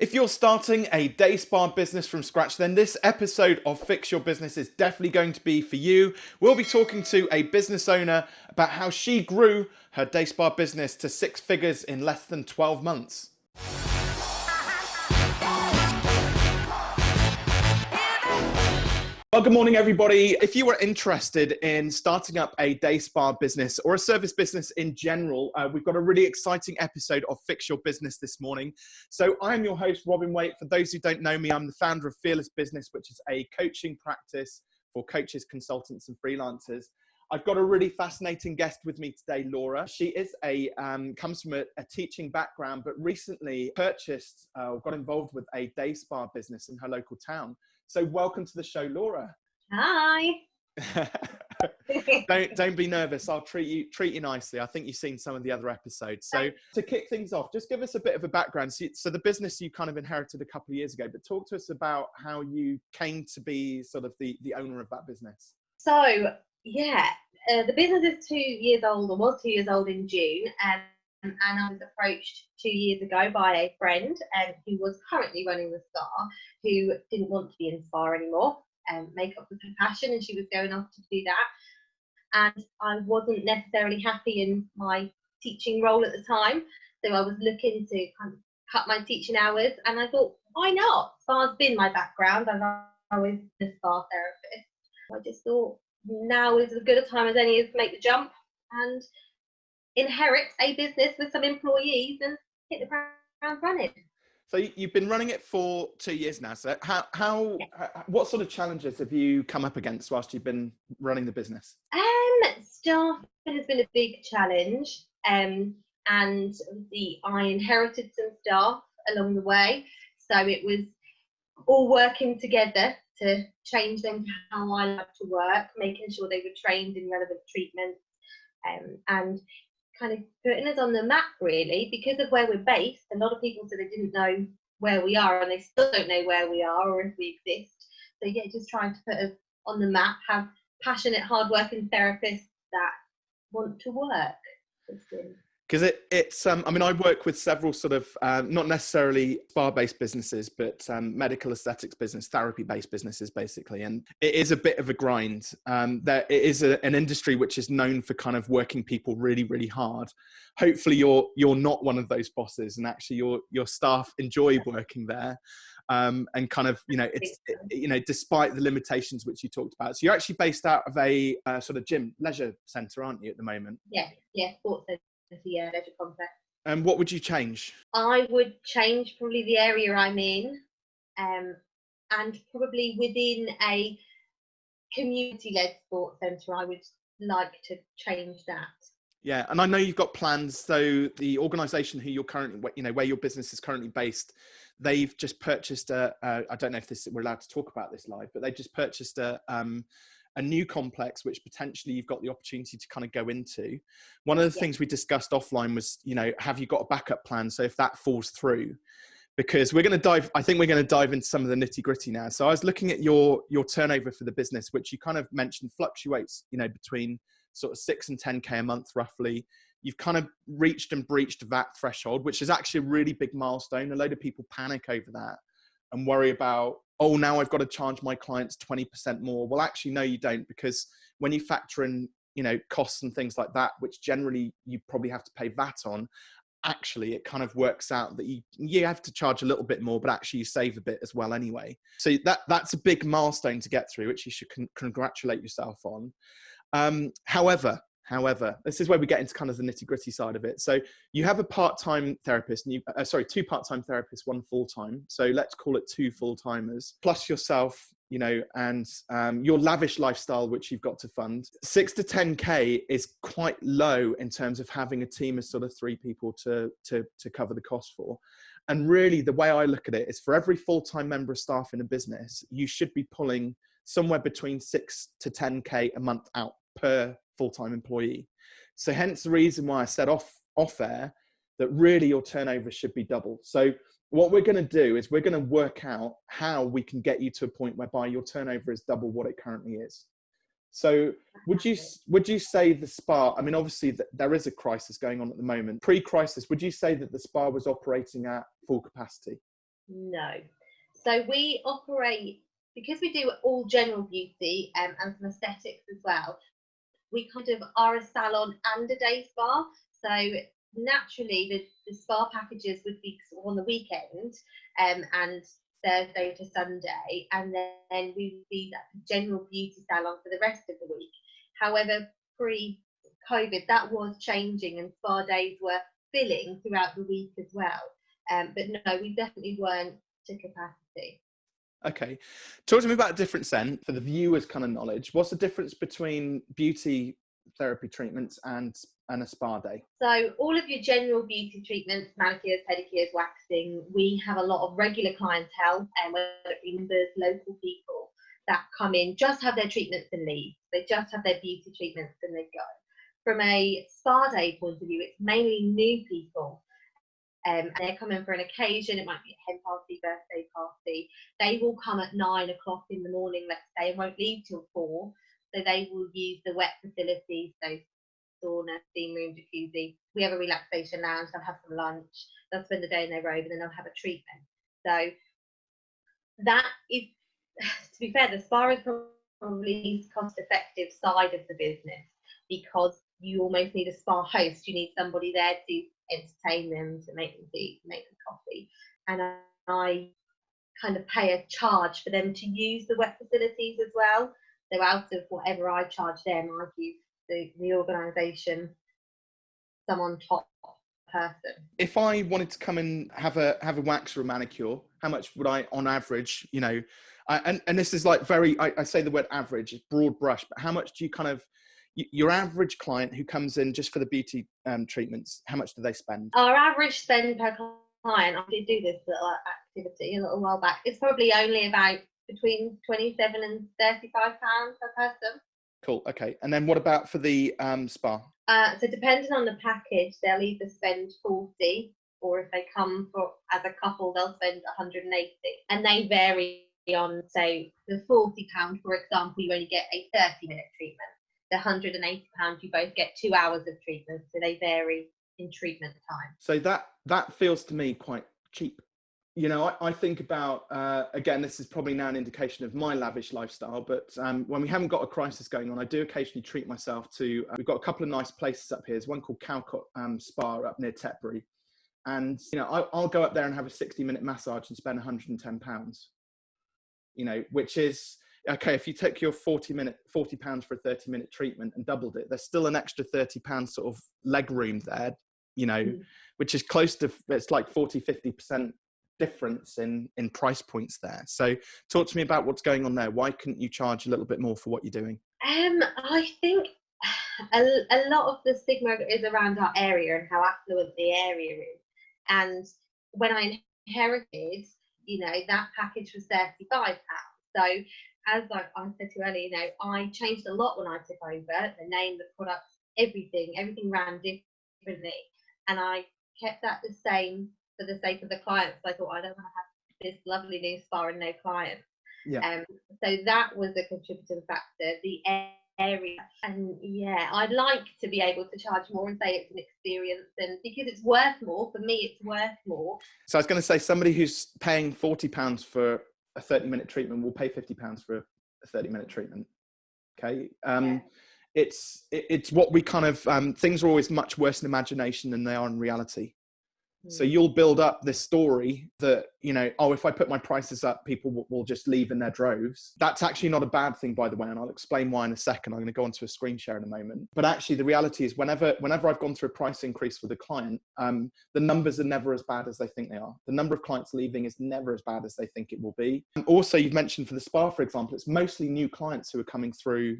If you're starting a day spa business from scratch, then this episode of Fix Your Business is definitely going to be for you. We'll be talking to a business owner about how she grew her day spa business to six figures in less than 12 months. Well, good morning, everybody. If you are interested in starting up a day spa business or a service business in general, uh, we've got a really exciting episode of Fix Your Business this morning. So, I'm your host, Robin Waite. For those who don't know me, I'm the founder of Fearless Business, which is a coaching practice for coaches, consultants, and freelancers. I've got a really fascinating guest with me today, Laura. She is a um, comes from a, a, teaching background, but recently purchased uh, got involved with a day spa business in her local town. So welcome to the show, Laura. Hi. don't don't be nervous. I'll treat you treat you nicely. I think you've seen some of the other episodes. So to kick things off, just give us a bit of a background. So, so the business you kind of inherited a couple of years ago, but talk to us about how you came to be sort of the the owner of that business. So yeah, uh, the business is two years old, or was two years old in June, and and I was approached two years ago by a friend um, who was currently running the spa, who didn't want to be in spa anymore. and Um, makeup was her passion, and she was going off to do that. And I wasn't necessarily happy in my teaching role at the time, so I was looking to kind of cut my teaching hours. And I thought, why not? Spa's been my background. I've always been a spa therapist. I just thought now is as good a time as any to make the jump and inherit a business with some employees and hit the ground running. So you've been running it for two years now. So how, how, what sort of challenges have you come up against whilst you've been running the business? Um, staff has been a big challenge. Um, and the I inherited some staff along the way, so it was all working together to change them to how I like to work, making sure they were trained in relevant treatments, um, and kind of putting us on the map really because of where we're based. A lot of people said they didn't know where we are and they still don't know where we are or if we exist. So yeah, just trying to put us on the map, have passionate, hardworking therapists that want to work because it, it's um, i mean i work with several sort of uh, not necessarily spa based businesses but um, medical aesthetics business therapy based businesses basically. And it is a bit of a grind. Um, there it is a, an industry which is known for kind of working people really really hard. Hopefully you're you're not one of those bosses and actually your your staff enjoy working there. Um, and kind of you know it's it, you know despite the limitations which you talked about. So you're actually based out of a uh, sort of gym leisure center aren't you at the moment? Yeah yeah sports the uh, leisure complex. And what would you change? I would change probably the area I'm in, um, and probably within a community-led sports centre, I would like to change that. Yeah, and I know you've got plans. So the organisation who you're currently, you know, where your business is currently based, they've just purchased a. a I don't know if this we're allowed to talk about this live, but they just purchased a um, a new complex which potentially you've got the opportunity to kind of go into. One of the yeah. things we discussed offline was you know have you got a backup plan? So if that falls through because we're going to dive i think we're going to dive into some of the nitty gritty now. So i was looking at your your turnover for the business which you kind of mentioned fluctuates you know between sort of 6 and 10k a month roughly. You've kind of reached and breached that threshold which is actually a really big milestone. A load of people panic over that and worry about oh, now I've got to charge my clients 20% more. Well, actually, no, you don't, because when you factor in, you know, costs and things like that, which generally you probably have to pay VAT on, actually it kind of works out that you you have to charge a little bit more but actually you save a bit as well anyway so that that's a big milestone to get through which you should con- congratulate yourself on um, however However, this is where we get into kind of the nitty gritty side of it. So you have a part-time therapist, and you, uh, sorry, two part-time therapists, one full-time. So let's call it two full-timers plus yourself, you know, and um, your lavish lifestyle, which you've got to fund. Six to 10K is quite low in terms of having a team of sort of three people to, to, to cover the cost for. And really the way I look at it is for every full-time member of staff in a business, you should be pulling somewhere between six to 10K a month out per full-time employee. So hence the reason why I said off off air that really your turnover should be double. So what we're going to do is we're going to work out how we can get you to a point whereby your turnover is double what it currently is. So would you would you say the spa? I mean, obviously there is a crisis going on at the moment. Pre-crisis, would you say that the spa was operating at full capacity? No. So we operate because we do all general beauty um, and some aesthetics as well. We kind of are a salon and a day spa. So naturally, the, the spa packages would be on the weekend um, and Thursday to Sunday, and then we would be that general beauty salon for the rest of the week. However, pre COVID, that was changing, and spa days were filling throughout the week as well. Um, but no, we definitely weren't to capacity. Okay. Talk to me about a difference then for the viewers' kind of knowledge. What's the difference between beauty therapy treatments and, and a spa day? So, all of your general beauty treatments, manicures, pedicures, waxing, we have a lot of regular clientele, and whether it be members, local people that come in, just have their treatments and leave. They just have their beauty treatments and they go. From a spa day point of view, it's mainly new people um, and they're coming for an occasion, it might be a hen party, birthday party. They will come at nine o'clock in the morning, let's say, and won't leave till four. So they will use the wet facilities, so sauna, steam room, jacuzzi. We have a relaxation lounge, they'll have some lunch, they'll spend the day in their robe, and then they'll have a treatment. So that is, to be fair, the spa is probably least cost effective side of the business because you almost need a spa host. You need somebody there to entertain them, to make them tea, make them coffee. And I kind of pay a charge for them to use the wet facilities as well. So out of whatever I charge them, I give the, the organisation someone top person. If I wanted to come and have a have a wax or a manicure, how much would I, on average, you know, I, and and this is like very, I, I say the word average, broad brush, but how much do you kind of your average client who comes in just for the beauty um, treatments, how much do they spend? Our average spend per client, I did do this little activity a little while back, it's probably only about between 27 and 35 pounds per person. Cool. Okay. And then what about for the um, spa? Uh, so depending on the package, they'll either spend 40 or if they come for as a couple, they'll spend 180 and they vary on, say, the 40 pound, for example, you only get a 30 minute treatment the 180 pounds you both get two hours of treatment so they vary in treatment time. So that that feels to me quite cheap. You know i, I think about uh, again this is probably now an indication of my lavish lifestyle but um, when we haven't got a crisis going on i do occasionally treat myself to uh, we've got a couple of nice places up here. There's one called Calcot um, spa up near tetbury. And you know I, i'll go up there and have a 60 minute massage and spend 110 pounds. You know which is okay, if you take your 40 minute, 40 pounds for a 30 minute treatment and doubled it, there's still an extra 30 pounds sort of leg room there, you know, mm. which is close to, it's like 40, 50% difference in, in price points there. So talk to me about what's going on there. Why couldn't you charge a little bit more for what you're doing? Um, I think a, a lot of the stigma is around our area and how affluent the area is. And when I inherited, you know, that package was £35. So as I, I said to you earlier, you know, I changed a lot when I took over the name, the products, everything, everything ran differently. And I kept that the same for the sake of the clients. I thought I don't want to have this lovely new spa and no clients. Yeah. Um, so that was a contributing factor. The area, and yeah, I'd like to be able to charge more and say it's an experience, and because it's worth more for me, it's worth more. So I was going to say somebody who's paying forty pounds for a 30 minute treatment we'll pay 50 pounds for a 30 minute treatment. Okay? Um, yeah. it's it, it's what we kind of um, things are always much worse in imagination than they are in reality so hmm. you'll build up this story that, you know, oh, if I put my prices up, people will, will, just leave in their droves. That's actually not a bad thing, by the way, and I'll explain why in a second. I'm going to go onto a screen share in a moment. But actually, the reality is, whenever whenever I've gone through a price increase with a client, um, the numbers are never as bad as they think they are. The number of clients leaving is never as bad as they think it will be. And also, you've mentioned for the spa, for example, it's mostly new clients who are coming through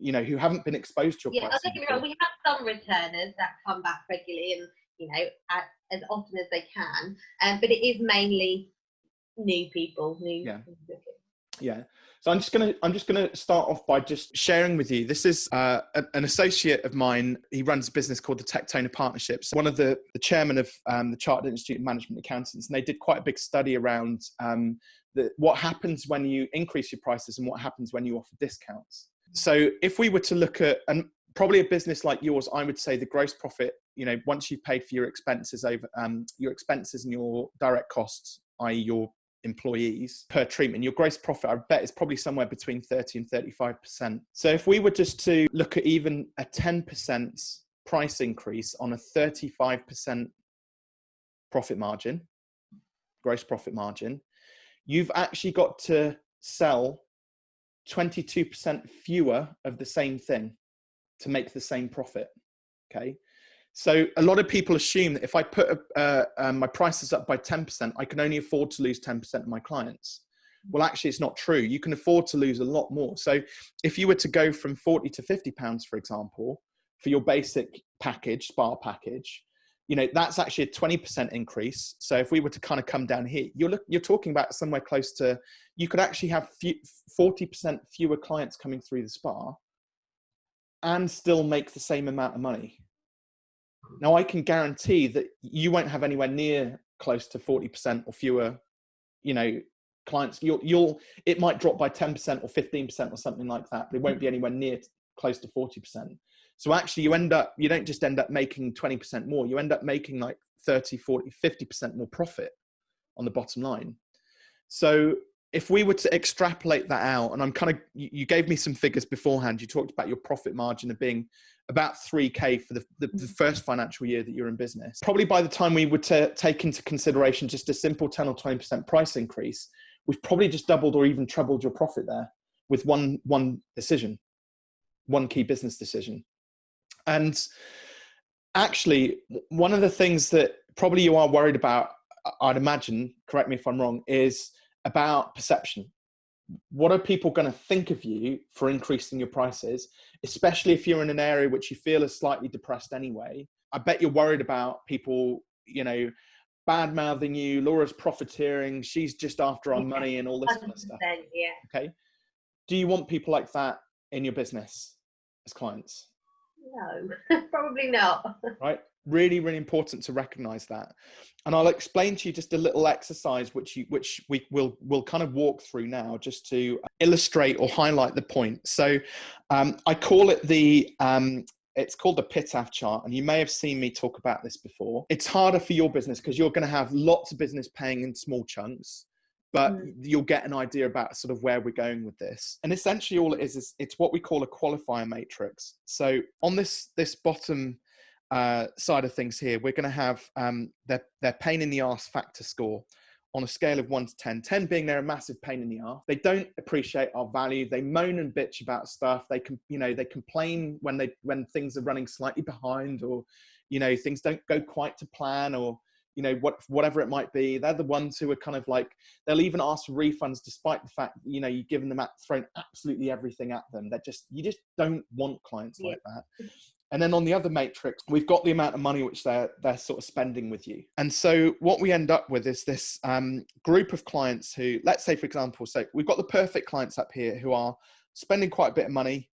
you know who haven't been exposed to your yeah, I we have some returners that come back regularly and you know, at, as often as they can. Um, but it is mainly new people, new. Yeah. Yeah. So I'm just gonna I'm just gonna start off by just sharing with you. This is uh, an associate of mine. He runs a business called the Tectona Partnerships. One of the the chairman of um, the Chartered Institute of Management Accountants, and they did quite a big study around um, the, what happens when you increase your prices and what happens when you offer discounts. So if we were to look at and probably a business like yours, I would say the gross profit you know once you've paid for your expenses over um, your expenses and your direct costs i.e., your employees per treatment, your gross profit, I bet, is probably somewhere between 30 and 35%. So if we were just to look at even a 10% price increase on a 35% profit margin, gross profit margin, you've actually got to sell 22% fewer of the same thing to make the same profit. Okay. So a lot of people assume that if I put uh, um, my prices up by 10%, I can only afford to lose 10% of my clients. Well, actually, it's not true. You can afford to lose a lot more. So if you were to go from 40 to 50 pounds, for example, for your basic package, spa package, you know, that's actually a 20% increase. So if we were to kind of come down here, you're, look, you're talking about somewhere close to, you could actually have 40% fewer clients coming through the spa and still make the same amount of money. Now I can guarantee that you won't have anywhere near close to 40% or fewer, you know, clients. You'll, you'll, it might drop by 10% or 15% or something like that, but it won't be anywhere near close to 40%. So actually you end up, you don't just end up making 20% more, you end up making like 30, 40, 50% more profit on the bottom line. So if we were to extrapolate that out, and I'm kind of, you gave me some figures beforehand. You talked about your profit margin of being about 3K for the, the, the mm-hmm. first financial year that you're in business. Probably by the time we would take into consideration just a simple 10 or 20% price increase, we've probably just doubled or even trebled your profit there with one, one decision, one key business decision. And actually, one of the things that probably you are worried about, I'd imagine, correct me if I'm wrong, is about perception. What are people going to think of you for increasing your prices, especially if you're in an area which you feel is slightly depressed anyway? I bet you're worried about people, you know, bad mouthing you. Laura's profiteering. She's just after our yeah, money and all this kind of stuff. Yeah. Okay. Do you want people like that in your business as clients? No, probably not. right really really important to recognize that and i'll explain to you just a little exercise which you which we will will kind of walk through now just to illustrate or highlight the point so um, i call it the um, it's called the PITAF chart, and you may have seen me talk about this before. It's harder for your business because you're going to have lots of business paying in small chunks, but mm. you'll get an idea about sort of where we're going with this. And essentially, all it is is it's what we call a qualifier matrix. So on this this bottom uh, side of things here, we're going to have um, their, their pain in the ass factor score on a scale of 1 to 10 10 being they're a massive pain in the ass they don't appreciate our value. They moan and bitch about stuff. They can you know they complain when they when things are running slightly behind or you know things don't go quite to plan or you know what whatever it might be. They're the ones who are kind of like they'll even ask for refunds despite the fact you know you've given them at thrown absolutely everything at them. They're just you just don't want clients yeah. like that and then on the other matrix, we've got the amount of money which they're they're sort of spending with you. And so what we end up with is this um, group of clients who, let's say for example, so we've got the perfect clients up here who are spending quite a bit of money.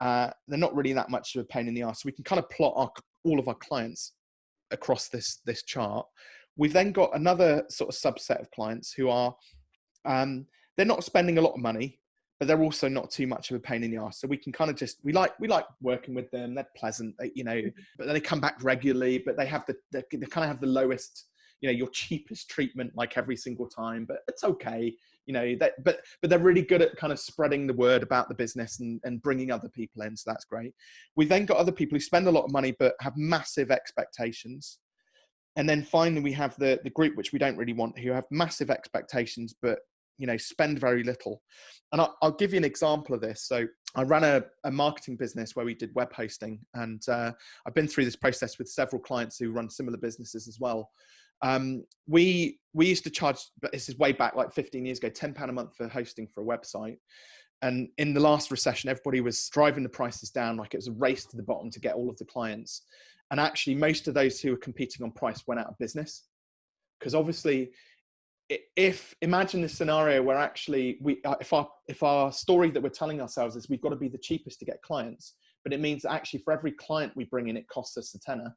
Uh, they're not really that much of a pain in the ass. So we can kind of plot our, all of our clients across this this chart. We've then got another sort of subset of clients who are um, they're not spending a lot of money, but they're also not too much of a pain in the ass. So we can kind of just we like we like working with them. They're pleasant, you know, mm-hmm. but then they come back regularly. But they have the they, they kind of have the lowest, you know, your cheapest treatment like every single time. But it's okay, you know. That but but they're really good at kind of spreading the word about the business and and bringing other people in. So that's great. We've then got other people who spend a lot of money but have massive expectations. And then finally, we have the the group which we don't really want, who have massive expectations but you know spend very little. And I'll, I'll, give you an example of this. So i ran a, a marketing business where we did web hosting and uh, i've been through this process with several clients who run similar businesses as well. Um, we we used to charge but this is way back like 15 years ago 10 pound a month for hosting for a website. And in the last recession everybody was driving the prices down like it was a race to the bottom to get all of the clients. And actually most of those who were competing on price went out of business. Because obviously if imagine this scenario where actually we uh, if our if our story that we're telling ourselves is we've got to be the cheapest to get clients but it means that actually for every client we bring in it costs us a tenner.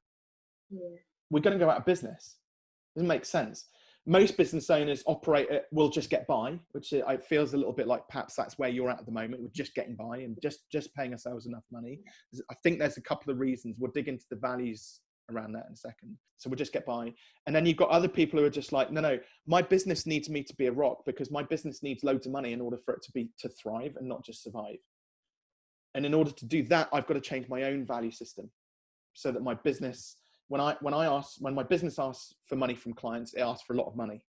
Yeah. we're going to go out of business. Doesn't make sense. Most business owners operate at, will just get by which it feels a little bit like perhaps that's where you're at at the moment we're just getting by and just just paying ourselves enough money. I think there's a couple of reasons. We'll dig into the values around that in a second. So we'll just get by. And then you've got other people who are just like, no, no, my business needs me to be a rock because my business needs loads of money in order for it to be to thrive and not just survive. And in order to do that, I've got to change my own value system so that my business, when I when I ask when my business asks for money from clients, it asks for a lot of money.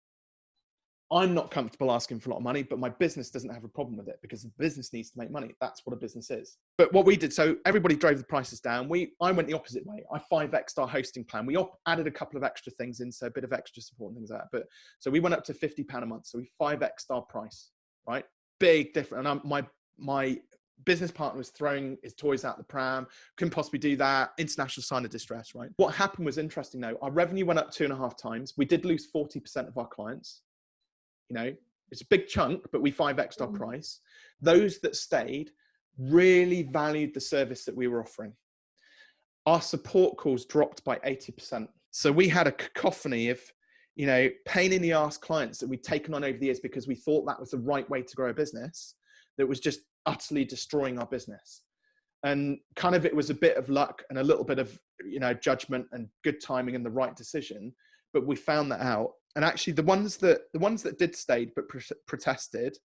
I'm not comfortable asking for a lot of money, but my business doesn't have a problem with it because the business needs to make money. That's what a business is. But what we did, so everybody drove the prices down. We, I went the opposite way. I 5x our hosting plan. We op- added a couple of extra things in, so a bit of extra support and things like that. But so we went up to 50 pound a month. So we 5x our price, right? Big difference. And I'm, my, my business partner was throwing his toys out the pram, couldn't possibly do that. International sign of distress, right? What happened was interesting though. Our revenue went up two and a half times. We did lose 40% of our clients you know it's a big chunk but we 5x our mm. price. Those that stayed really valued the service that we were offering. Our support calls dropped by 80% so we had a cacophony of you know pain in the ass clients that we'd taken on over the years because we thought that was the right way to grow a business that was just utterly destroying our business. And kind of it was a bit of luck and a little bit of you know judgment and good timing and the right decision but we found that out and actually the ones that the ones that did stay but protested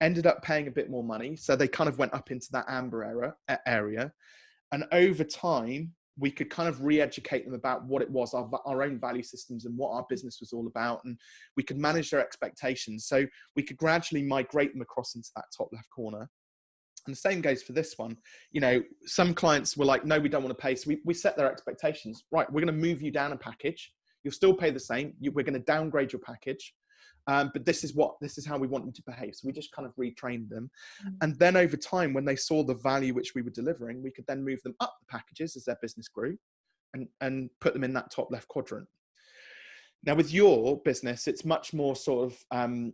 ended up paying a bit more money. So they kind of went up into that amber era, area. And over time we could kind of re-educate them about what it was our, our own value systems and what our business was all about. And we could manage their expectations. So we could gradually migrate them across into that top left corner. And the same goes for this one. You know some clients were like no we don't want to pay. So we, we set their expectations. Right we're going to move you down a package You'll still pay the same. You, we're going to downgrade your package. Um, but this is what this is how we want them to behave. So we just kind of retrained them, mm-hmm. and then over time, when they saw the value which we were delivering, we could then move them up the packages as their business grew, and and put them in that top left quadrant. Now, with your business, it's much more sort of um,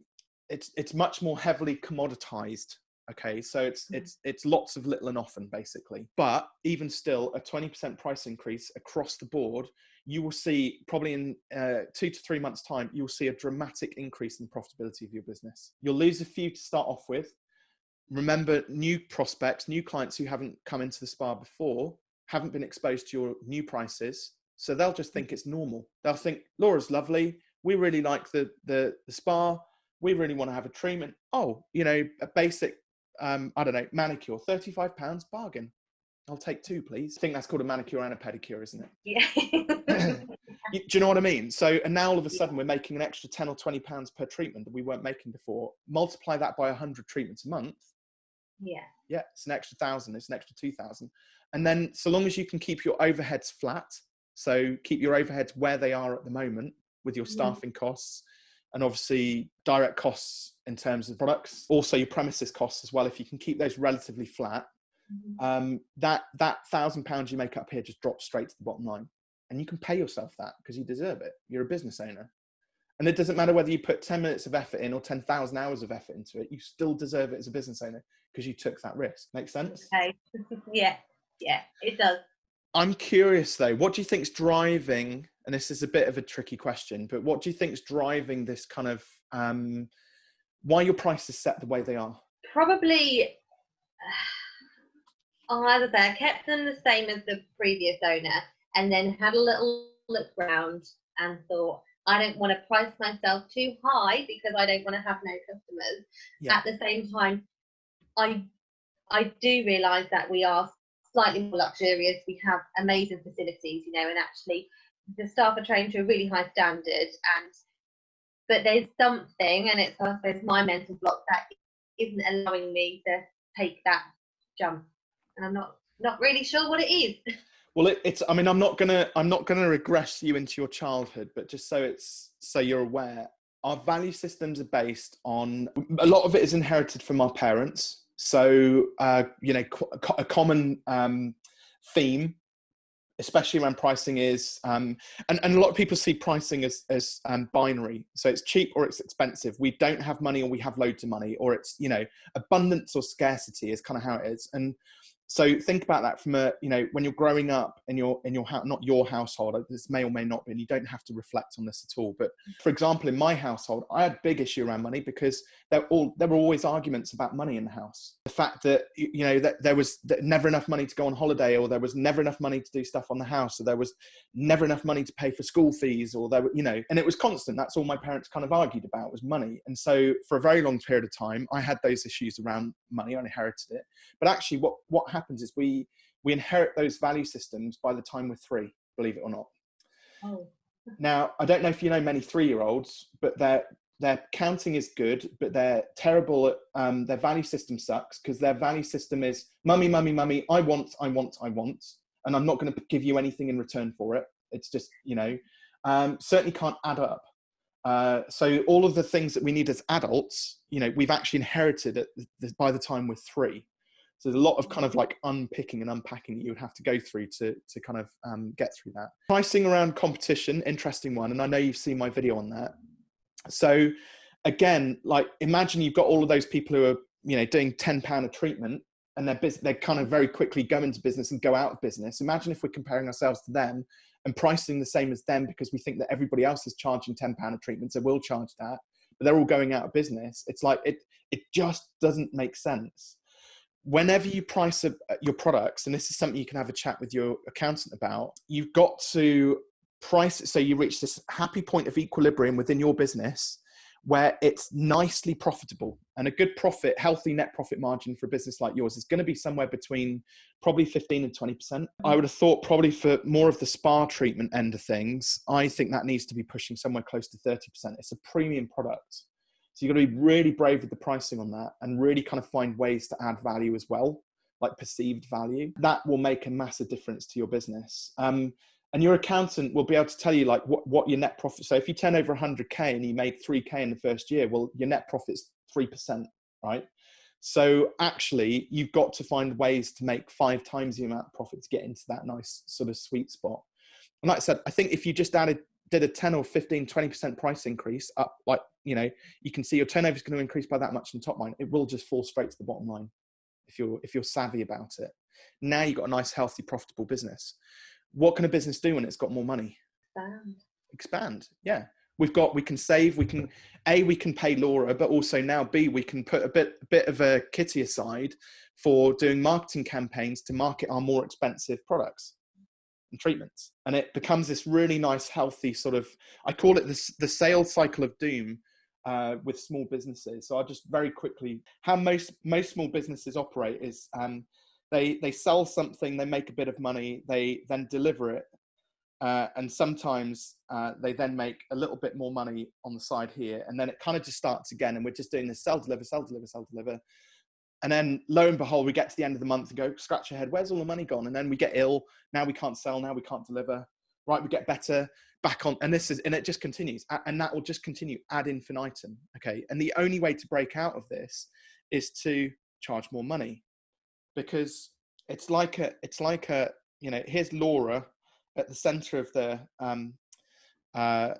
it's it's much more heavily commoditized. Okay, so it's mm-hmm. it's it's lots of little and often basically, but even still, a twenty percent price increase across the board you will see probably in uh, two to three months' time, you'll see a dramatic increase in profitability of your business. You'll lose a few to start off with. Remember, new prospects, new clients who haven't come into the spa before, haven't been exposed to your new prices. So they'll just think it's normal. They'll think, Laura's lovely. We really like the, the, the spa. We really want to have a treatment. Oh, you know, a basic, um, I don't know, manicure, £35 bargain. I'll take two, please. I think that's called a manicure and a pedicure, isn't it? Yeah. do you know what I mean? So, and now all of a sudden we're making an extra 10 or 20 pounds per treatment that we weren't making before. Multiply that by 100 treatments a month. Yeah. Yeah, it's an extra thousand, it's an extra 2,000. And then, so long as you can keep your overheads flat, so keep your overheads where they are at the moment with your mm-hmm. staffing costs and obviously direct costs in terms of products, also your premises costs as well. If you can keep those relatively flat. Um, that that thousand pounds you make up here just drops straight to the bottom line, and you can pay yourself that because you deserve it. You're a business owner, and it doesn't matter whether you put ten minutes of effort in or ten thousand hours of effort into it. You still deserve it as a business owner because you took that risk. Make sense? Okay. yeah, yeah, it does. I'm curious though. What do you think's driving? And this is a bit of a tricky question, but what do you think's driving this kind of um, why your prices set the way they are? Probably either there, kept them the same as the previous owner, and then had a little look around and thought, I don't want to price myself too high because I don't want to have no customers. Yeah. At the same time, I I do realise that we are slightly more luxurious. We have amazing facilities, you know, and actually the staff are trained to a really high standard. And but there's something, and it's I suppose my mental block that isn't allowing me to take that jump and I'm not not really sure what it is. Well, it, it's. I mean, I'm not gonna. I'm not gonna regress you into your childhood, but just so it's so you're aware, our value systems are based on a lot of it is inherited from our parents. So, uh, you know, a common um, theme, especially around pricing, is, um, and, and a lot of people see pricing as, as um, binary. So it's cheap or it's expensive. We don't have money or we have loads of money, or it's, you know, abundance or scarcity is kind of how it is. And so think about that from a you know when you're growing up in your in your house not your household this may or may not be and you don't have to reflect on this at all but mm. for example in my household i had big issue around money because there all there were always arguments about money in the house. The fact that you know that there was never enough money to go on holiday or there was never enough money to do stuff on the house or there was never enough money to pay for school fees or there were you know and it was constant. That's all my parents kind of argued about was money. And so for a very long period of time i had those issues around money. I inherited it. But actually what what happens is we we inherit those value systems by the time we're three, believe it or not. Oh. Now, I don't know if you know many three-year-olds, but their their counting is good, but they're terrible at um, their value system sucks because their value system is mummy, mummy, mummy. I want, I want, I want, and I'm not going to give you anything in return for it. It's just you know, um, certainly can't add up. Uh, so all of the things that we need as adults, you know, we've actually inherited it by the time we're three. So there's a lot of kind of like unpicking and unpacking that you would have to go through to, to kind of um, get through that. Pricing around competition, interesting one. And I know you've seen my video on that. So again, like imagine you've got all of those people who are, you know, doing 10 pound a treatment and they're, they're kind of very quickly go into business and go out of business. Imagine if we're comparing ourselves to them and pricing the same as them because we think that everybody else is charging 10 pound a treatment. So we'll charge that, but they're all going out of business. It's like, it, it just doesn't make sense whenever you price a, your products, and this is something you can have a chat with your accountant about, you've got to price so you reach this happy point of equilibrium within your business where it's nicely profitable and a good profit, healthy net profit margin for a business like yours is going to be somewhere between probably 15 and 20%. I would have thought probably for more of the spa treatment end of things, I think that needs to be pushing somewhere close to 30%. It's a premium product. So you've got to be really brave with the pricing on that and really kind of find ways to add value as well, like perceived value. That will make a massive difference to your business. Um, and your accountant will be able to tell you like what, what your net profit. So if you turn over 100K and you made 3K in the first year, well, your net profit's 3%, right? So actually, you've got to find ways to make five times the amount of profit to get into that nice sort of sweet spot. And like I said, I think if you just added did a 10 or 15 20% price increase up like you know you can see your turnover is going to increase by that much in top line it will just fall straight to the bottom line if you're if you're savvy about it now you've got a nice healthy profitable business what can a business do when it's got more money expand expand yeah we've got we can save we can a we can pay laura but also now b we can put a bit a bit of a kitty aside for doing marketing campaigns to market our more expensive products and treatments. And it becomes this really nice, healthy sort of, I call it this, the sales cycle of doom uh, with small businesses. So I'll just very quickly, how most, most small businesses operate is um, they, they sell something, they make a bit of money, they then deliver it. Uh, and sometimes uh, they then make a little bit more money on the side here. And then it kind of just starts again. And we're just doing this sell, deliver, sell, deliver, sell, deliver and then lo and behold, we get to the end of the month and go, scratch your head, where's all the money gone? And then we get ill. Now we can't sell. Now we can't deliver. Right, we get better back on, and this is, and it just continues, and that will just continue ad infinitum. Okay, and the only way to break out of this is to charge more money, because it's like a, it's like a, you know, here's Laura at the center of the um, uh,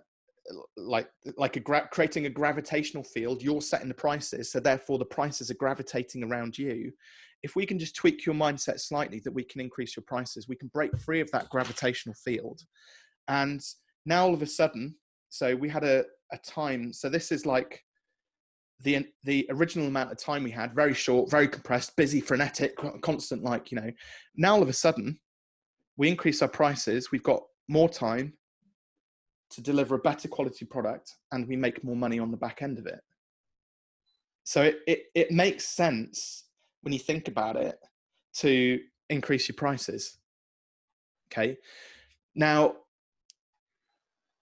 like like a gra- creating a gravitational field you're setting the prices so therefore the prices are gravitating around you. If we can just tweak your mindset slightly that we can increase your prices we can break free of that gravitational field. And now all of a sudden so we had a, a time so this is like the the original amount of time we had very short very compressed busy frenetic constant like you know now all of a sudden we increase our prices we've got more time to deliver a better quality product and we make more money on the back end of it. So it, it, it makes sense when you think about it to increase your prices. Okay. Now,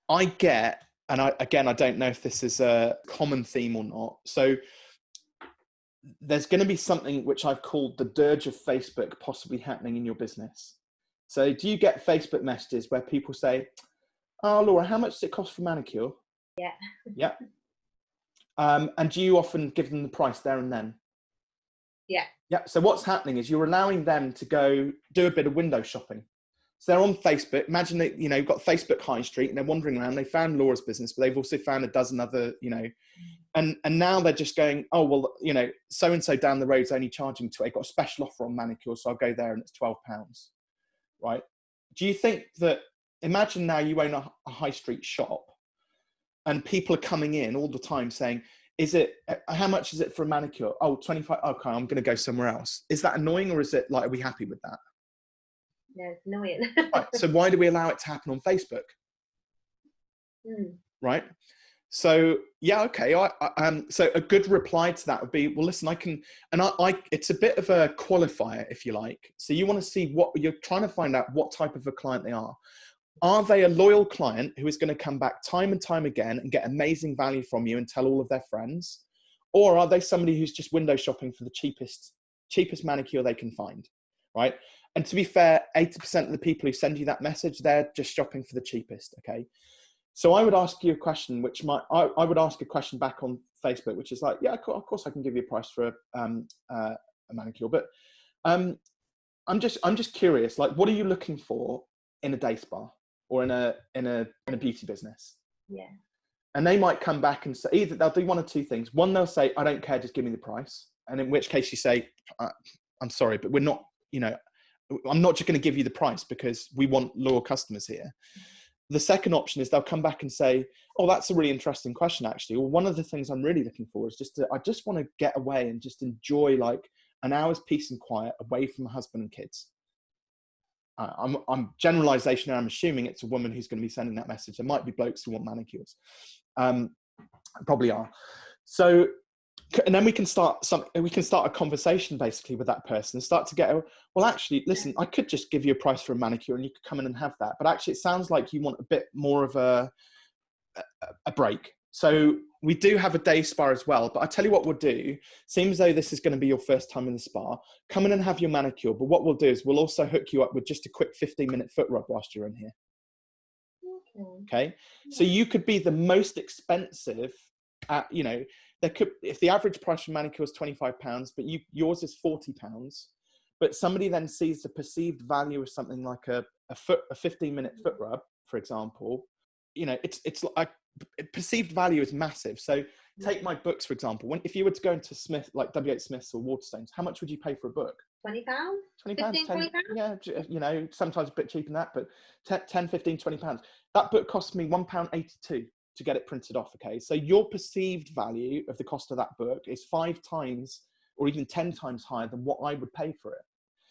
I get, and I, again, I don't know if this is a common theme or not. So there's going to be something which I've called the dirge of Facebook possibly happening in your business. So do you get Facebook messages where people say, Oh, Laura, how much does it cost for manicure? Yeah. Yeah. Um, and do you often give them the price there and then? Yeah. Yeah. So what's happening is you're allowing them to go do a bit of window shopping. So they're on Facebook. Imagine that you know you've got Facebook High Street, and they're wandering around. They found Laura's business, but they've also found a dozen other, you know, and and now they're just going, oh well, you know, so and so down the road's only charging to. I got a special offer on manicure, so I'll go there, and it's twelve pounds, right? Do you think that? Imagine now you own a, a high street shop, and people are coming in all the time saying, is it uh, how much is it for a manicure oh 25 okay i'm going to go somewhere else is that annoying or is it like are we happy with that yeah, it's annoying. right, so why do we allow it to happen on Facebook? Mm. Right. So yeah, okay. I, I, um, so a good reply to that would be, well, listen, I can, and I, I, it's a bit of a qualifier, if you like. So you want to see what you're trying to find out what type of a client they are. Are they a loyal client who is going to come back time and time again and get amazing value from you and tell all of their friends, or are they somebody who's just window shopping for the cheapest, cheapest manicure they can find, right? And to be fair, 80% of the people who send you that message, they're just shopping for the cheapest. Okay. So I would ask you a question, which might, I, I would ask a question back on Facebook, which is like, yeah, of course I can give you a price for a, um, uh, a manicure, but um, I'm just, I'm just curious, like, what are you looking for in a day spa or in a, in a, in a beauty business? Yeah. And they might come back and say, either they'll do one or two things. One, they'll say, I don't care, just give me the price. And in which case you say, uh, I'm sorry, but we're not, you know, I'm not just going to give you the price because we want loyal customers here. The second option is they'll come back and say, "Oh, that's a really interesting question, actually." Well, one of the things I'm really looking for is just to, I just want to get away and just enjoy like an hour's peace and quiet away from my husband and kids. I'm, I'm generalization. I'm assuming it's a woman who's going to be sending that message. There might be blokes who want manicures, um, probably are. So and then we can start some we can start a conversation basically with that person and start to get a, well actually listen i could just give you a price for a manicure and you could come in and have that but actually it sounds like you want a bit more of a a, a break. So we do have a day spa as well but i tell you what we'll do. Seems though this is going to be your first time in the spa come in and have your manicure but what we'll do is we'll also hook you up with just a quick 15 minute foot rub whilst you're in here. Okay, okay? so you could be the most expensive at you know there could if the average price for manicure is 25 pounds but you yours is 40 pounds but somebody then sees the perceived value of something like a, a foot a 15 minute foot rub for example you know it's it's like perceived value is massive. So take my books for example. When if you were to go into smith like WH smiths or waterstones how much would you pay for a book? 20 pounds? 20 pounds 10, yeah you know sometimes a bit cheaper than that but 10, 10 15 20 pounds. That book cost me one pound 82 to get it printed off. Okay, so your perceived value of the cost of that book is five times or even 10 times higher than what I would pay for it.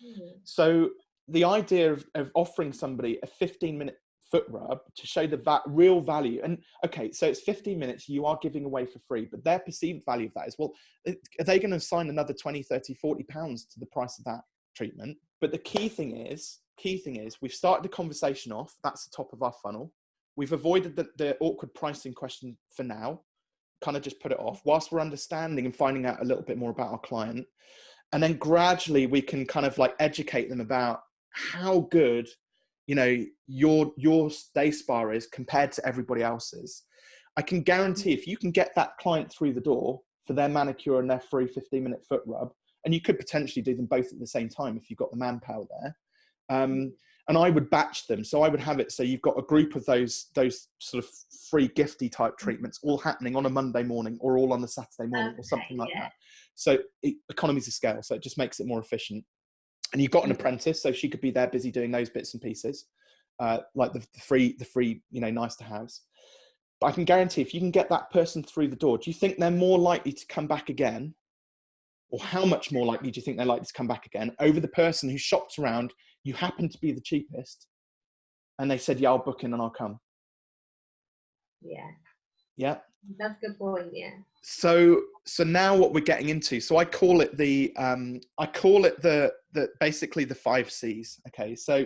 Mm-hmm. So the idea of, of offering somebody a 15 minute foot rub to show the va- real value and okay so it's 15 minutes you are giving away for free but their perceived value of that is well are they going to assign another 20 30 40 pounds to the price of that treatment but the key thing is key thing is we've started the conversation off that's the top of our funnel We've avoided the, the awkward pricing question for now, kind of just put it off whilst we're understanding and finding out a little bit more about our client. And then gradually we can kind of like educate them about how good, you know, your, your day spa is compared to everybody else's. I can guarantee if you can get that client through the door for their manicure and their free 15 minute foot rub, and you could potentially do them both at the same time if you've got the manpower there. Um, and I would batch them. So I would have it so you've got a group of those those sort of free gifty type mm. treatments all happening on a Monday morning or all on a Saturday morning okay, or something like yeah. that. So it, economies of scale. So it just makes it more efficient. And you've got an mm. apprentice, so she could be there busy doing those bits and pieces, uh, like the, the free the free you know nice to haves. But I can guarantee if you can get that person through the door, do you think they're more likely to come back again or how much more likely do you think they're likely to come back again over the person who shopped around you happen to be the cheapest and they said yeah i'll book in and i'll come. Yeah. Yeah. That's a good point yeah. So so now what we're getting into so i call it the um i call it the the basically the five c's okay? So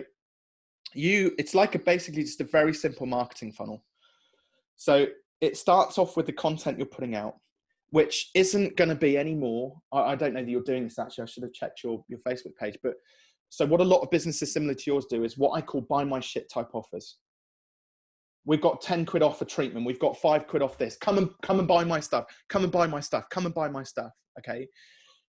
you it's like a basically just a very simple marketing funnel. So it starts off with the content you're putting out which isn't going to be any more. I, I, don't know that you're doing this actually. I should have checked your your facebook page but so what a lot of businesses similar to yours do is what I call buy my shit type offers. We've got 10 quid off a treatment. We've got five quid off this. Come and come and buy my stuff. Come and buy my stuff. Come and buy my stuff. Okay.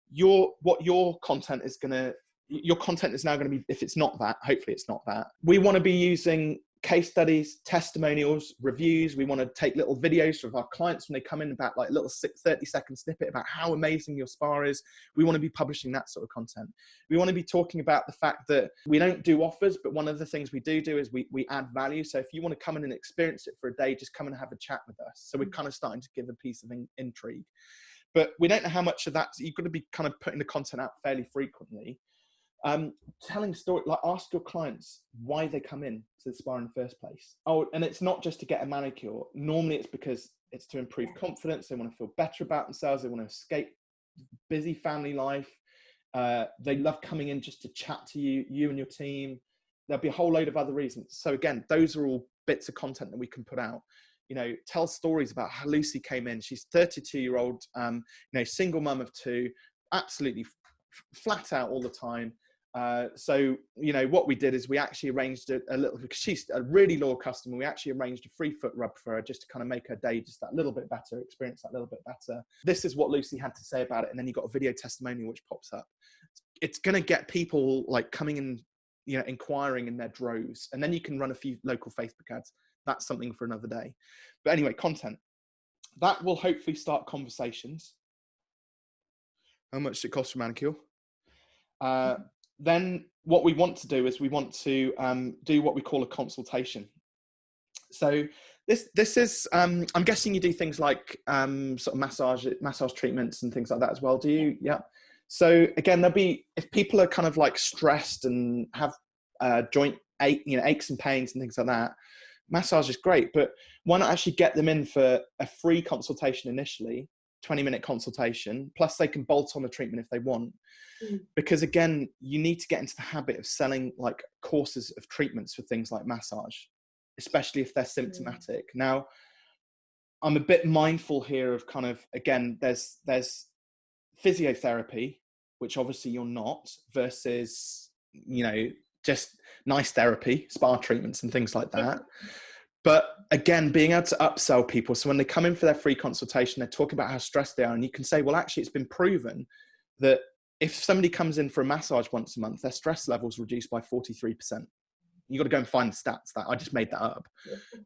Your what your content is gonna your content is now going to be, if it's not that, hopefully it's not that. We want to be using case studies, testimonials, reviews. We want to take little videos of our clients when they come in about like a little 30 second snippet about how amazing your spa is. We want to be publishing that sort of content. We want to be talking about the fact that we don't do offers, but one of the things we do do is we, we add value. So if you want to come in and experience it for a day, just come and have a chat with us. So we're mm. kind of starting to give a piece of in, intrigue. But we don't know how much of that, you've got to be kind of putting the content out fairly frequently um, telling story like ask your clients why they come in to the spa in the first place. Oh and it's not just to get a manicure. Normally it's because it's to improve confidence they want to feel better about themselves they want to escape busy family life. Uh, they love coming in just to chat to you you and your team. There'll be a whole load of other reasons. So again those are all bits of content that we can put out. You know tell stories about how lucy came in. She's 32 year old um, you know single mum of two absolutely flat out all the time uh, so you know what we did is we actually arranged a, a, little because she's a really loyal customer. We actually arranged a free foot rub for her just to kind of make her day just that little bit better, experience that little bit better. This is what Lucy had to say about it, and then you got a video testimonial which pops up. It's going to get people like coming in, you know, inquiring in their droves, and then you can run a few local Facebook ads. That's something for another day. But anyway, content that will hopefully start conversations. How much does it cost for manicure? Uh, then what we want to do is we want to um, do what we call a consultation. So this this is um, I'm guessing you do things like um, sort of massage massage treatments and things like that as well. Do you? Yeah. So again, there'll be if people are kind of like stressed and have uh, joint ache, you know, aches and pains and things like that. Massage is great, but why not actually get them in for a free consultation initially, 20 minute consultation, plus they can bolt on the treatment if they want Mm. because again you need to get into the habit of selling like courses of treatments for things like massage especially if they're mm. symptomatic mm. now i'm a bit mindful here of kind of again there's there's physiotherapy which obviously you're not versus you know just nice therapy spa treatments and things like that but again being able to upsell people so when they come in for their free consultation they're talking about how stressed they are and you can say well actually it's been proven that if somebody comes in for a massage once a month, their stress levels reduced by 43%. You got to go and find the stats that I just made that up.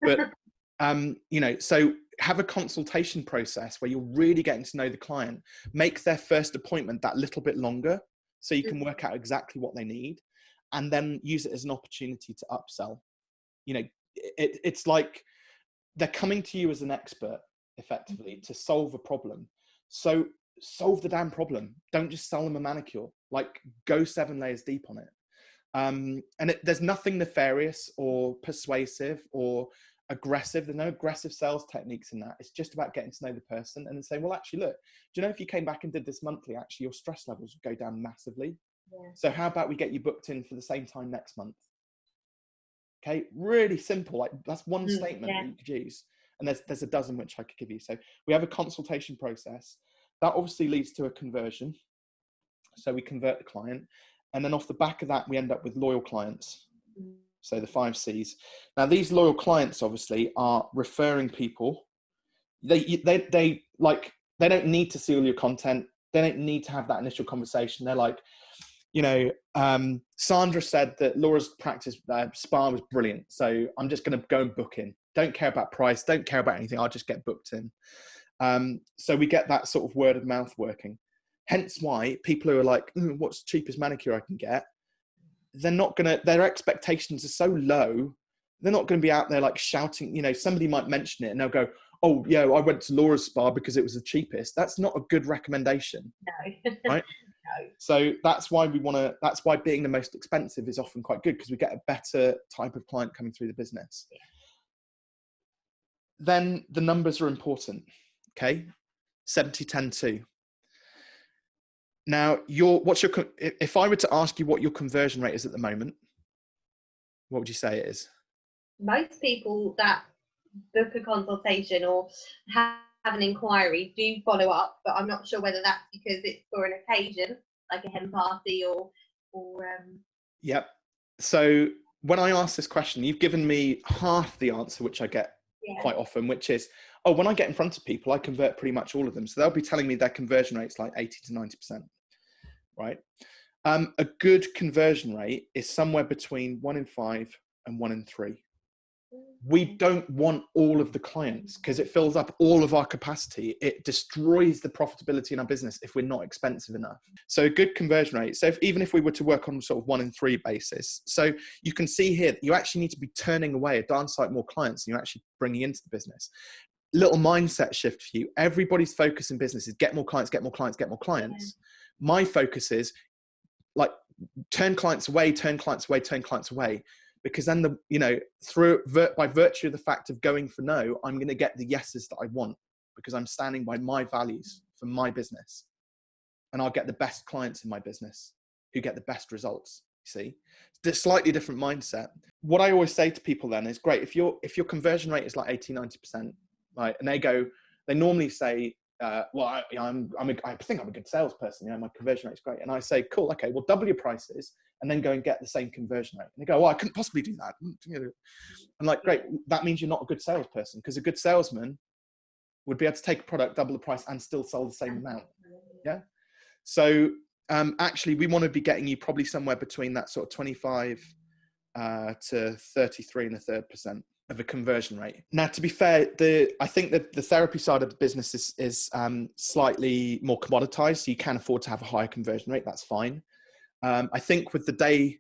But, um, you know, so have a consultation process where you're really getting to know the client, make their first appointment that little bit longer so you can work out exactly what they need and then use it as an opportunity to upsell. You know, it, it's like they're coming to you as an expert effectively mm-hmm. to solve a problem. So solve the damn problem. Don't just sell them a manicure. Like go seven layers deep on it. Um, and it, there's nothing nefarious or persuasive or aggressive. There's no aggressive sales techniques in that. It's just about getting to know the person and then saying, well, actually, look, do you know if you came back and did this monthly, actually your stress levels would go down massively. Yeah. So how about we get you booked in for the same time next month? Okay, really simple. Like that's one mm, statement yeah. that you could use. And there's there's a dozen which I could give you. So we have a consultation process. That obviously leads to a conversion. So we convert the client. And then off the back of that, we end up with loyal clients. So the five C's. Now, these loyal clients obviously are referring people. They, they, they like, they don't need to see all your content. They don't need to have that initial conversation. They're like, you know, um, Sandra said that Laura's practice uh, spa was brilliant. So I'm just going to go and book in. Don't care about price. Don't care about anything. I'll just get booked in. Um, so we get that sort of word of mouth working. Hence why people who are like, mm, what's the cheapest manicure I can get? They're not gonna, their expectations are so low, they're not gonna be out there like shouting, you know, somebody might mention it and they'll go, oh yeah, I went to Laura's spa because it was the cheapest. That's not a good recommendation. No. right? no. So that's why we want to, that's why being the most expensive is often quite good because we get a better type of client coming through the business. Yeah. Then the numbers are important. Okay, 70, 10, 2. Now, your what's your if I were to ask you what your conversion rate is at the moment, what would you say it is? Most people that book a consultation or have an inquiry do follow up, but I'm not sure whether that's because it's for an occasion, like a hen party or or um Yep. So when I ask this question, you've given me half the answer which I get yeah. quite often, which is oh, when I get in front of people, I convert pretty much all of them. So they'll be telling me their conversion rate's like 80 to 90%, right? Um, a good conversion rate is somewhere between one in five and one in three. We don't want all of the clients because it fills up all of our capacity. It destroys the profitability in our business if we're not expensive enough. So a good conversion rate. So if, even if we were to work on sort of one in three basis, so you can see here that you actually need to be turning away a darn sight more clients than you're actually bringing into the business little mindset shift for you. Everybody's focus in business is get more clients, get more clients, get more clients. My focus is like turn clients away, turn clients away, turn clients away. Because then the you know through by virtue of the fact of going for no, I'm going to get the yeses that I want because I'm standing by my values for my business, and I'll get the best clients in my business who get the best results. See, it's a slightly different mindset. What I always say to people then is, great if your if your conversion rate is like 80, 90 percent, right? And they go, they normally say, uh, well, I, I'm, I'm I think I'm a good salesperson. You know, my conversion rate's great. And I say, cool, okay, well, double your prices and then go and get the same conversion rate. And they go, well, I couldn't possibly do that. I'm like, great, that means you're not a good salesperson because a good salesman would be able to take a product, double the price, and still sell the same amount. Yeah. So um, actually, we want to be getting you probably somewhere between that sort of 25 uh, to 33 and a third percent of a conversion rate. Now, to be fair, the I think that the therapy side of the business is is um, slightly more commoditized, so you can afford to have a higher conversion rate. That's fine. Um, I think with the day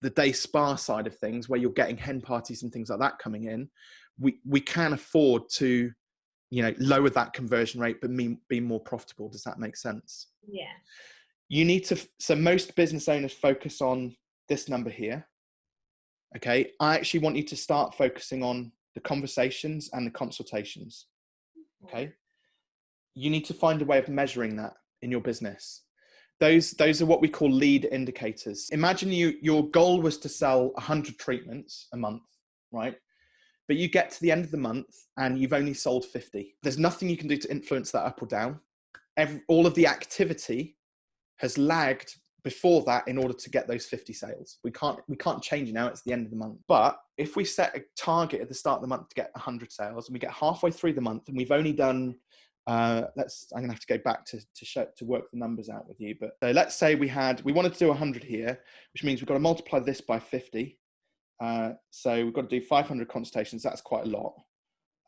the day spa side of things, where you're getting hen parties and things like that coming in, we we can afford to, you know, lower that conversion rate, but be, be more profitable. Does that make sense? Yeah. You need to. So most business owners focus on this number here okay i actually want you to start focusing on the conversations and the consultations okay you need to find a way of measuring that in your business those those are what we call lead indicators imagine you your goal was to sell 100 treatments a month right but you get to the end of the month and you've only sold 50 there's nothing you can do to influence that up or down Every, all of the activity has lagged before that in order to get those 50 sales. We can't we can't change now. It's the end of the month. But if we set a target at the start of the month to get 100 sales, and we get halfway through the month, and we've only done uh, let's I'm gonna have to go back to to show to work the numbers out with you. But so let's say we had we wanted to do 100 here, which means we've got to multiply this by 50. Uh, so we've got to do 500 consultations. That's quite a lot.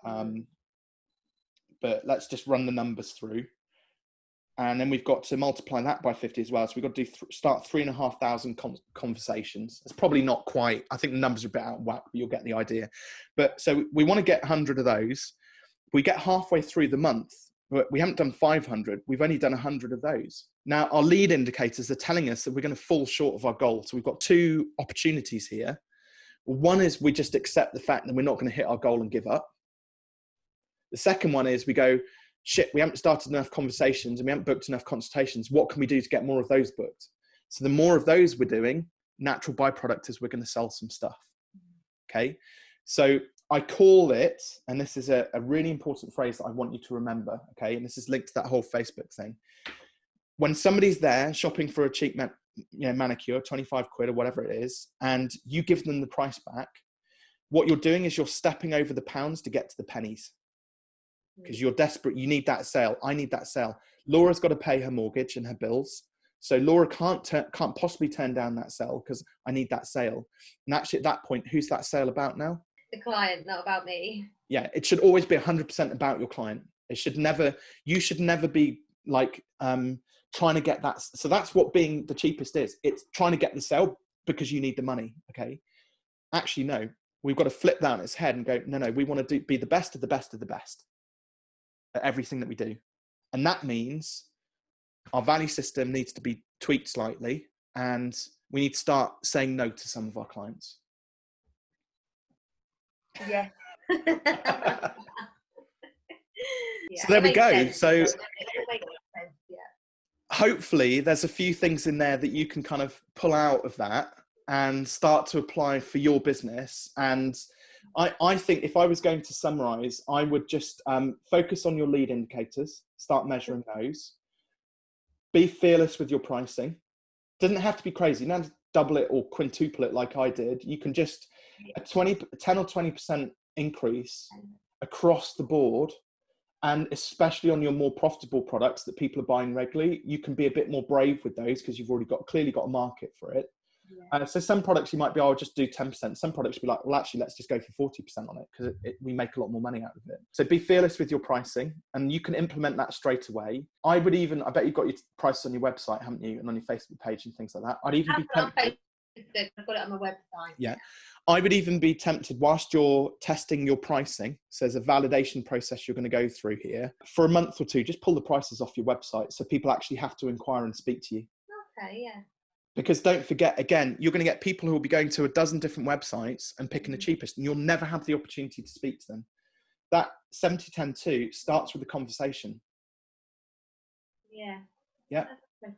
Um, but let's just run the numbers through and then we've got to multiply that by 50 as well. So we've got to do th- start three and a half thousand conversations. It's probably not quite. I think the numbers are a bit out of whack, but you'll get the idea. But so we want to get 100 of those. We get halfway through the month. We haven't done 500. We've only done 100 of those. Now our lead indicators are telling us that we're going to fall short of our goal. So we've got two opportunities here. One is we just accept the fact that we're not going to hit our goal and give up. The second one is we go, shit, we haven't started enough conversations and we haven't booked enough consultations. What can we do to get more of those booked? So the more of those we're doing, natural byproduct is we're going to sell some stuff. Mm-hmm. Okay. So I call it, and this is a, a really important phrase that I want you to remember. Okay. And this is linked to that whole Facebook thing. When somebody's there shopping for a cheap man, you know, manicure, 25 quid or whatever it is, and you give them the price back, what you're doing is you're stepping over the pounds to get to the pennies hmm. because you're desperate. You need that sale. I need that sale. Laura's got to pay her mortgage and her bills. So Laura can't can't possibly turn down that sale because I need that sale. And actually, at that point, who's that sale about now? The client, not about me. Yeah, it should always be 100% about your client. It should never. You should never be like um, trying to get that. So that's what being the cheapest is. It's trying to get the sale because you need the money. Okay. Actually, no. We've got to flip that on its head and go. No, no. We want to do, be the best of the best of the best at everything that we do. And that means our value system needs to be tweaked slightly and we need to start saying no to some of our clients. Yeah. yeah. So there we go. Sense. So hopefully there's a few things in there that you can kind of pull out of that and start to apply for your business and I, I think if I was going to summarize, I would just um, focus on your lead indicators, start measuring those. Be fearless with your pricing. Doesn't have to be crazy. You don't have to double it or quintuple it like I did. You can just a 20, 10 or 20% increase across the board and especially on your more profitable products that people are buying regularly, you can be a bit more brave with those because you've already got clearly got a market for it. Yeah. Uh, so some products you might be, oh, I'll just do 10%. Some products be like, well, actually, let's just go for 40% on it because we make a lot more money out of it. So be fearless with your pricing and you can implement that straight away. I would even, I bet you've got your prices on your website, haven't you? And on your Facebook page and things like that. I'd even be tempted. I've got it on my website. Yeah. I would even be tempted whilst you're testing your pricing. So there's a validation process you're going to go through here for a month or two. Just pull the prices off your website so people actually have to inquire and speak to you. Okay, yeah. Because don't forget, again, you're going to get people who will be going to a dozen different websites and picking the mm-hmm. cheapest, and you'll never have the opportunity to speak to them. That 70 10 2 starts with a conversation. Yeah. Yeah. yeah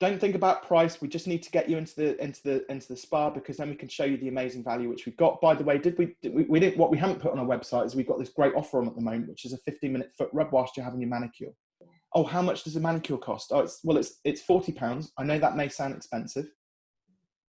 don't think about price. We just need to get you into the into the into the spa because then we can show you the amazing value which we've got. By the way, did we, did we we didn't what we haven't put on our website is we've got this great offer on at the moment, which is a 15 minute foot rub whilst you're having your manicure. Oh, how much does a manicure cost? Oh, it's well, it's it's 40 pounds. I know that may sound expensive.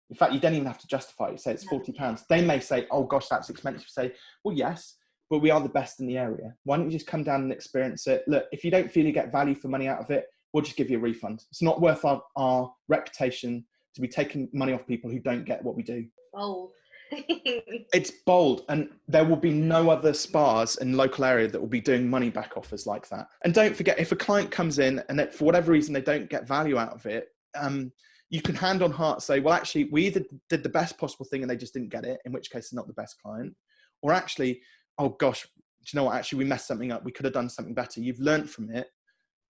In fact, you don't even have to justify it. Say it's 40 pounds. They may say, oh gosh, that's expensive. Say, well, yes, but we are the best in the area. Why don't you just come down and experience it? Look, if you don't feel you get value for money out of it, we'll just give you a refund. It's not worth our, our reputation to be taking money off people who don't get what we do. Bold. it's bold, and there will be no other spas in local area that will be doing money back offers like that. And don't forget, if a client comes in and that for whatever reason they don't get value out of it, um, you can hand on heart say, well, actually, we either did the best possible thing and they just didn't get it, in which case they're not the best client, or actually, oh gosh, do you know what? Actually, we messed something up. We could have done something better. You've learned from it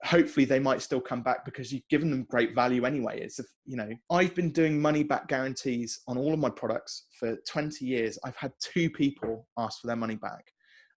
hopefully they might still come back because you've given them great value anyway. It's you know i've been doing money back guarantees on all of my products for 20 years. I've had two people ask for their money back.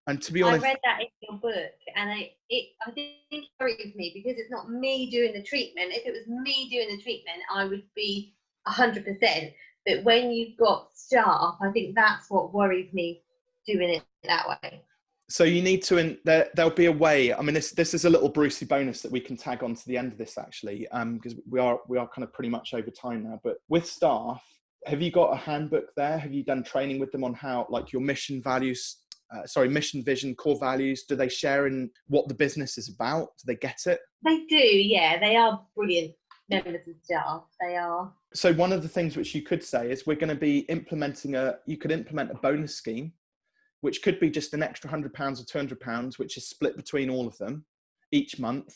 And to be honest i read that in your book and i it i think it worries me because it's not me doing the treatment. If it was me doing the treatment i would be 100% but when you've got staff i think that's what worries me doing it that way so you need to in there there'll be a way i mean this this is a little brucey bonus that we can tag on to the end of this actually um because we are we are kind of pretty much over time now but with staff have you got a handbook there? Have you done training with them on how like your mission values uh, sorry mission vision core values do they share in what the business is about? Do they get it? They do yeah they are brilliant members of staff they are. So one of the things which you could say is we're going to be implementing a you could implement a bonus scheme which could be just an extra hundred pounds or two hundred pounds, which is split between all of them each month.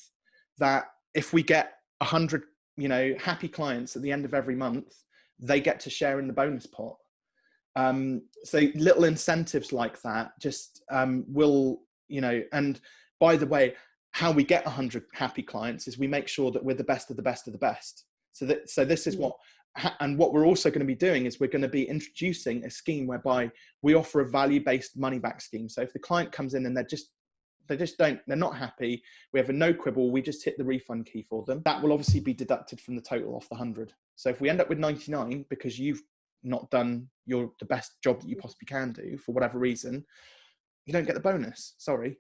That if we get a hundred, you know, happy clients at the end of every month, they get to share in the bonus pot. Um, so little incentives like that just um, will, you know, and by the way, how we get 100 happy clients is we make sure that we're the best of the best of the best. So that so this is what and what we're also going to be doing is we're going to be introducing a scheme whereby we offer a value-based money back scheme. So if the client comes in and they're just they just don't they're not happy we have a no quibble we just hit the refund key for them. That will obviously be deducted from the total off the 100 so if we end up with 99 because you've not done your the best job that you possibly can do for whatever reason you don't get the bonus. Sorry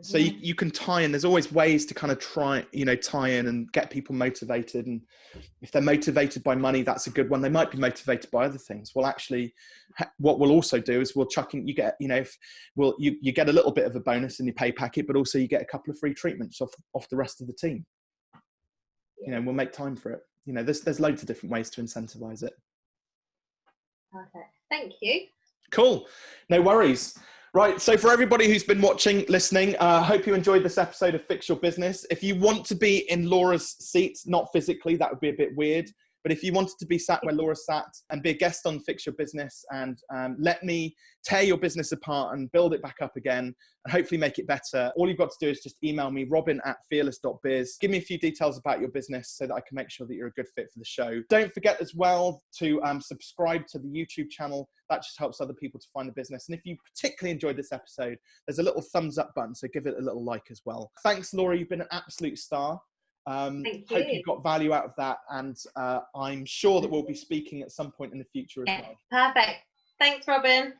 so you, you can tie in there's always ways to kind of try you know tie in and get people motivated and if they're motivated by money that's a good one. They might be motivated by other things. Well actually what we'll also do is we'll chuck in you get you know if well you, you get a little bit of a bonus in your pay packet but also you get a couple of free treatments off off the rest of the team. You know we'll make time for it. You know there's there's loads of different ways to incentivize it. Perfect. Thank you. Cool. No worries Right. So, for everybody who's been watching, listening, I uh, hope you enjoyed this episode of Fix Your Business. If you want to be in Laura's seat, not physically, that would be a bit weird. But if you wanted to be sat where Laura sat and be a guest on Fix Your Business and um, let me tear your business apart and build it back up again and hopefully make it better, all you've got to do is just email me, robin at fearless.biz. Give me a few details about your business so that I can make sure that you're a good fit for the show. Don't forget as well to um, subscribe to the YouTube channel. That just helps other people to find the business. And if you particularly enjoyed this episode, there's a little thumbs up button, so give it a little like as well. Thanks, Laura. You've been an absolute star. Um, Thank you. Hope you got value out of that, and uh, I'm sure that we'll be speaking at some point in the future as yeah, well. Perfect. Thanks, Robin.